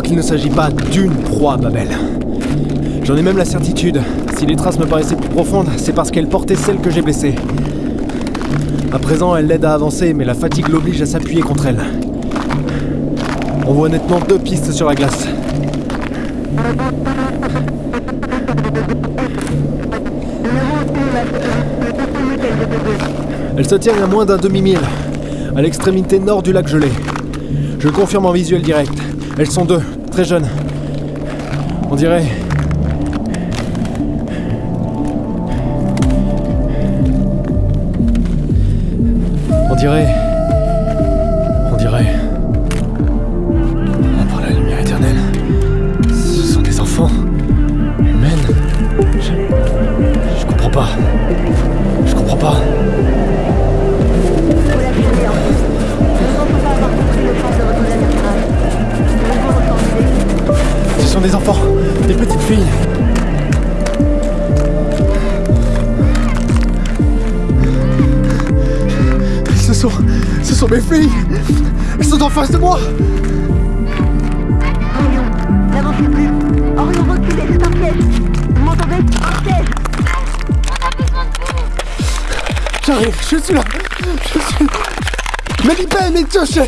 qu'il ne s'agit pas d'une proie, Babel. J'en ai même la certitude. Si les traces me paraissaient plus profondes, c'est parce qu'elle portait celle que j'ai blessée. À présent, elle l'aide à avancer, mais la fatigue l'oblige à s'appuyer contre elle. On voit nettement deux pistes sur la glace. Elle se tient à moins d'un demi-mille, à l'extrémité nord du lac gelé. Je confirme en visuel direct. Elles sont deux, très jeunes. On dirait. On dirait. On dirait. Par la lumière éternelle. Ce sont des enfants. Humaines. Je. Je comprends pas. Je comprends pas. Des enfants, des petites filles. Ce sont, ce sont mes filles. Elles sont en face de moi. Orion, n'avancez plus. Orion, reculez, c'est un piège. Vous m'entendez Un piège. J'arrive, je suis là. Je suis. Mais libère, mais touche.